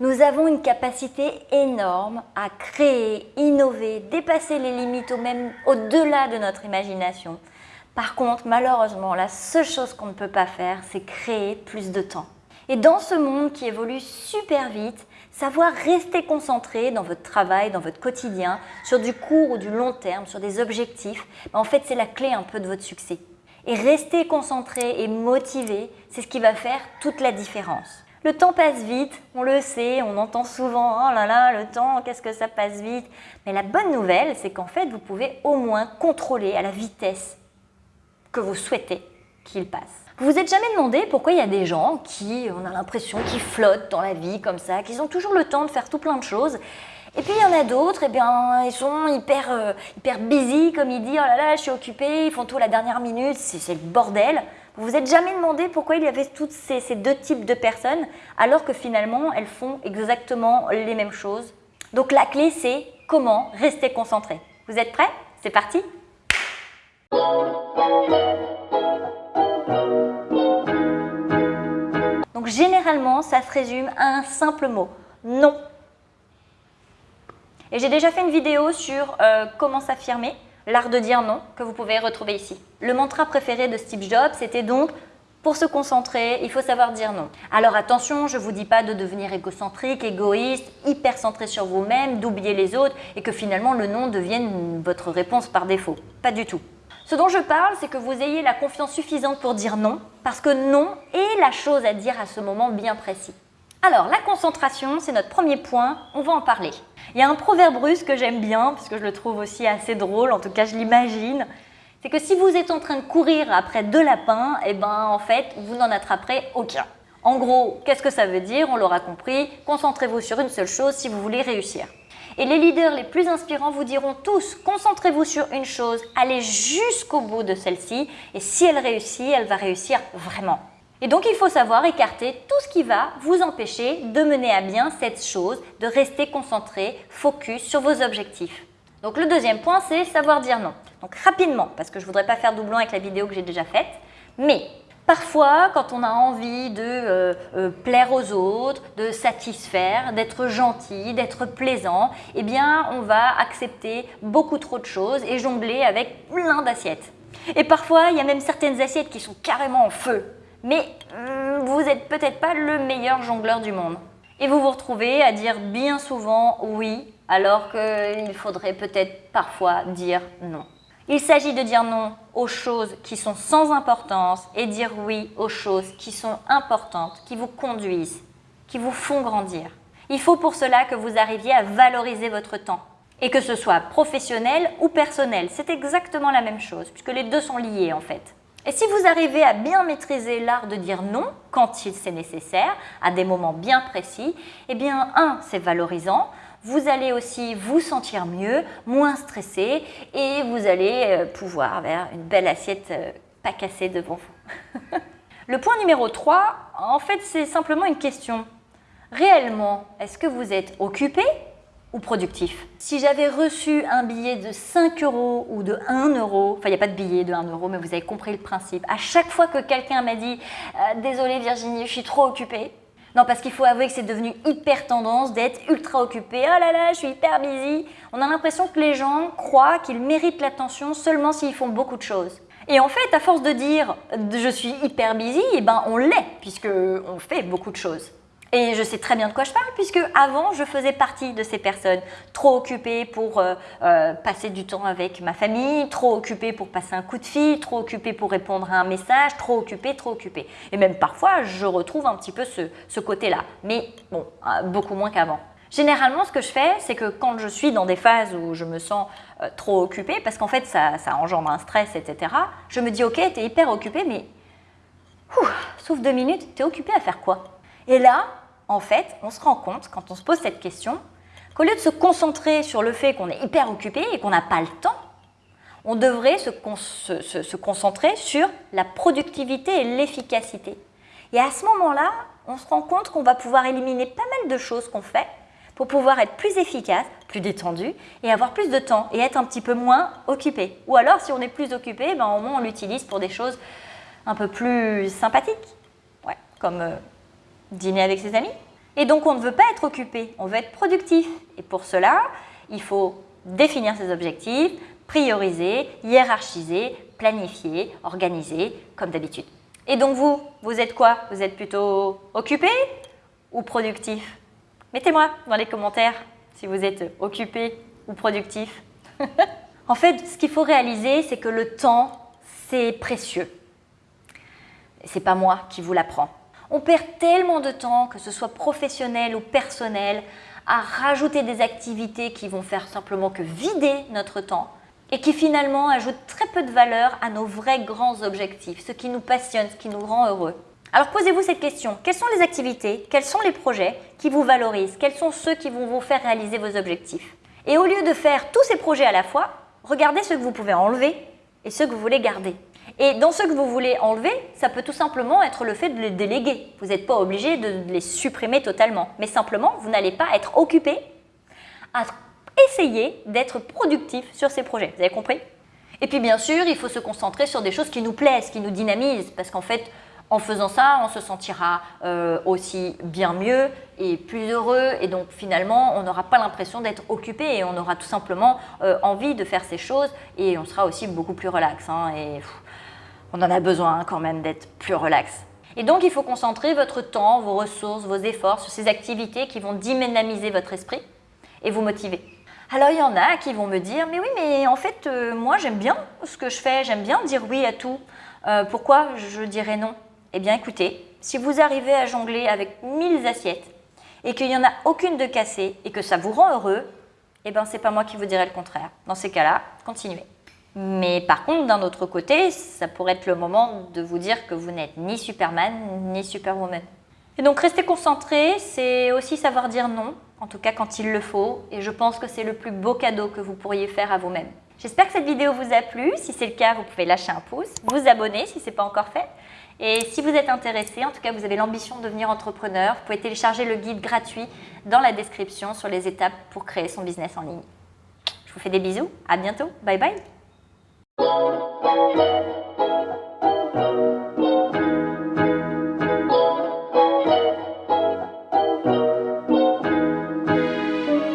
Nous avons une capacité énorme à créer, innover, dépasser les limites ou même au-delà de notre imagination. Par contre, malheureusement, la seule chose qu'on ne peut pas faire, c'est créer plus de temps. Et dans ce monde qui évolue super vite, savoir rester concentré dans votre travail, dans votre quotidien, sur du court ou du long terme, sur des objectifs, ben, en fait, c'est la clé un peu de votre succès. Et rester concentré et motivé, c'est ce qui va faire toute la différence. Le temps passe vite, on le sait, on entend souvent « Oh là là, le temps, qu'est-ce que ça passe vite ?» Mais la bonne nouvelle, c'est qu'en fait, vous pouvez au moins contrôler à la vitesse que vous souhaitez qu'il passe. Vous vous êtes jamais demandé pourquoi il y a des gens qui, on a l'impression, qui flottent dans la vie comme ça, qu'ils ont toujours le temps de faire tout plein de choses et puis il y en a d'autres, eh bien, ils sont hyper, euh, hyper busy, comme il dit, oh là là, je suis occupé, ils font tout à la dernière minute, c'est le bordel. Vous vous êtes jamais demandé pourquoi il y avait tous ces, ces, deux types de personnes, alors que finalement, elles font exactement les mêmes choses. Donc la clé, c'est comment rester concentré. Vous êtes prêts? C'est parti Donc généralement, ça se résume à un simple mot, non. Et j'ai déjà fait une vidéo sur euh, comment s'affirmer, l'art de dire non, que vous pouvez retrouver ici. Le mantra préféré de Steve Jobs, c'était donc pour se concentrer, il faut savoir dire non. Alors attention, je ne vous dis pas de devenir égocentrique, égoïste, hyper centré sur vous-même, d'oublier les autres et que finalement le non devienne votre réponse par défaut. Pas du tout. Ce dont je parle, c'est que vous ayez la confiance suffisante pour dire non, parce que non est la chose à dire à ce moment bien précis. Alors, la concentration, c'est notre premier point, on va en parler. Il y a un proverbe russe que j'aime bien, parce que je le trouve aussi assez drôle, en tout cas je l'imagine, c'est que si vous êtes en train de courir après deux lapins, eh ben en fait, vous n'en attraperez aucun. En gros, qu'est-ce que ça veut dire? On l'aura compris, concentrez-vous sur une seule chose si vous voulez réussir. Et les leaders les plus inspirants vous diront tous, concentrez-vous sur une chose, allez jusqu'au bout de celle-ci, et si elle réussit, elle va réussir vraiment. Et donc, il faut savoir écarter tout ce qui va vous empêcher de mener à bien cette chose, de rester concentré, focus sur vos objectifs. Donc, le deuxième point, c'est savoir dire non. Donc, rapidement, parce que je ne voudrais pas faire doublon avec la vidéo que j'ai déjà faite, mais Parfois, quand on a envie de euh, euh, plaire aux autres, de satisfaire, d'être gentil, d'être plaisant, eh bien, on va accepter beaucoup trop de choses et jongler avec plein d'assiettes. Et parfois, il y a même certaines assiettes qui sont carrément en feu mais hmm, vous n'êtes peut-être pas le meilleur jongleur du monde. Et vous vous retrouvez à dire bien souvent oui, alors qu'il faudrait peut-être parfois dire non. Il s'agit de dire non aux choses qui sont sans importance et dire oui aux choses qui sont importantes, qui vous conduisent, qui vous font grandir. Il faut pour cela que vous arriviez à valoriser votre temps. Et que ce soit professionnel ou personnel, c'est exactement la même chose, puisque les deux sont liés en fait. Et si vous arrivez à bien maîtriser l'art de dire non quand c'est nécessaire, à des moments bien précis, eh bien, un, c'est valorisant, vous allez aussi vous sentir mieux, moins stressé et vous allez euh, pouvoir avoir une belle assiette euh, pas cassée devant vous. Le point numéro 3, en fait, c'est simplement une question. Réellement, est-ce que vous êtes occupé ou productif. Si j'avais reçu un billet de 5 euros ou de 1 euro, enfin il n'y a pas de billet de 1 euro, mais vous avez compris le principe, à chaque fois que quelqu'un m'a dit euh, Désolé Virginie, je suis trop occupée », non, parce qu'il faut avouer que c'est devenu hyper tendance d'être ultra occupé. Oh là là, je suis hyper busy. On a l'impression que les gens croient qu'ils méritent l'attention seulement s'ils font beaucoup de choses. Et en fait, à force de dire je suis hyper busy, eh ben on l'est, puisqu'on fait beaucoup de choses. Et je sais très bien de quoi je parle puisque avant je faisais partie de ces personnes trop occupées pour euh, euh, passer du temps avec ma famille, trop occupées pour passer un coup de fil, trop occupées pour répondre à un message, trop occupées, trop occupées. Et même parfois je retrouve un petit peu ce, côté-là, mais bon, euh, beaucoup moins qu'avant. Généralement, ce que je fais, c'est que quand je suis dans des phases où je me sens trop occupée, parce qu'en fait ça, engendre un stress, etc., je me dis ok, tu es hyper occupée, mais sauf deux minutes, tu es occupée à faire quoi? Et là, en fait, on se rend compte, quand on se pose cette question, qu'au lieu de se concentrer sur le fait qu'on est hyper occupé et qu'on n'a pas le temps, on devrait se, concentrer sur la productivité et l'efficacité. Et à ce moment-là, on se rend compte qu'on va pouvoir éliminer pas mal de choses qu'on fait pour pouvoir être plus efficace, plus détendu et avoir plus de temps et être un petit peu moins occupé. Ou alors, si on est plus occupé, ben, au moins on l'utilise pour des choses un peu plus sympathiques, ouais, comme euh, dîner avec ses amis. Et donc, on ne veut pas être occupé, on veut être productif. Et pour cela, il faut définir ses objectifs, prioriser, hiérarchiser, planifier, organiser, comme d'habitude. Et donc vous, vous êtes quoi? Vous êtes plutôt occupé ou productif? Mettez-moi dans les commentaires si vous êtes occupé ou productif. en fait, ce qu'il faut réaliser, c'est que le temps, c'est précieux. C'est pas moi qui vous l'apprends. On perd tellement de temps, que ce soit professionnel ou personnel, à rajouter des activités qui vont faire simplement que vider notre temps et qui finalement ajoutent très peu de valeur à nos vrais grands objectifs, ce qui nous passionne, ce qui nous rend heureux. Alors posez-vous cette question, quelles sont les activités, quels sont les projets qui vous valorisent, quels sont ceux qui vont vous faire réaliser vos objectifs? Et au lieu de faire tous ces projets à la fois, regardez ceux que vous pouvez enlever et ceux que vous voulez garder. Et dans ceux que vous voulez enlever, ça peut tout simplement être le fait de les déléguer. Vous n'êtes pas obligé de les supprimer totalement, mais simplement, vous n'allez pas être occupé à essayer d'être productif sur ces projets. Vous avez compris? Et puis bien sûr, il faut se concentrer sur des choses qui nous plaisent, qui nous dynamisent, parce qu'en fait, en faisant ça, on se sentira euh, aussi bien mieux et plus heureux et donc finalement, on n'aura pas l'impression d'être occupé et on aura tout simplement euh, envie de faire ces choses et on sera aussi beaucoup plus relax. Hein, et on en a besoin quand même d'être plus relax. Et donc, il faut concentrer votre temps, vos ressources, vos efforts sur ces activités qui vont dynamiser votre esprit et vous motiver. Alors, il y en a qui vont me dire « Mais oui, mais en fait, euh, moi, j'aime bien ce que je fais, j'aime bien dire oui à tout. Euh, pourquoi je dirais non ?» Eh bien, écoutez, si vous arrivez à jongler avec 1000 assiettes et qu'il n'y en a aucune de cassée et que ça vous rend heureux, eh bien, c'est pas moi qui vous dirai le contraire. Dans ces cas-là, continuez. Mais par contre, d'un autre côté, ça pourrait être le moment de vous dire que vous n'êtes ni Superman ni Superwoman. Et donc rester concentré, c'est aussi savoir dire non, en tout cas quand il le faut, et je pense que c'est le plus beau cadeau que vous pourriez faire à vous-même. J'espère que cette vidéo vous a plu, si c'est le cas, vous pouvez lâcher un pouce, vous abonner si ce n'est pas encore fait, et si vous êtes intéressé, en tout cas vous avez l'ambition de devenir entrepreneur, vous pouvez télécharger le guide gratuit dans la description sur les étapes pour créer son business en ligne. Je vous fais des bisous, à bientôt, bye bye Thank you.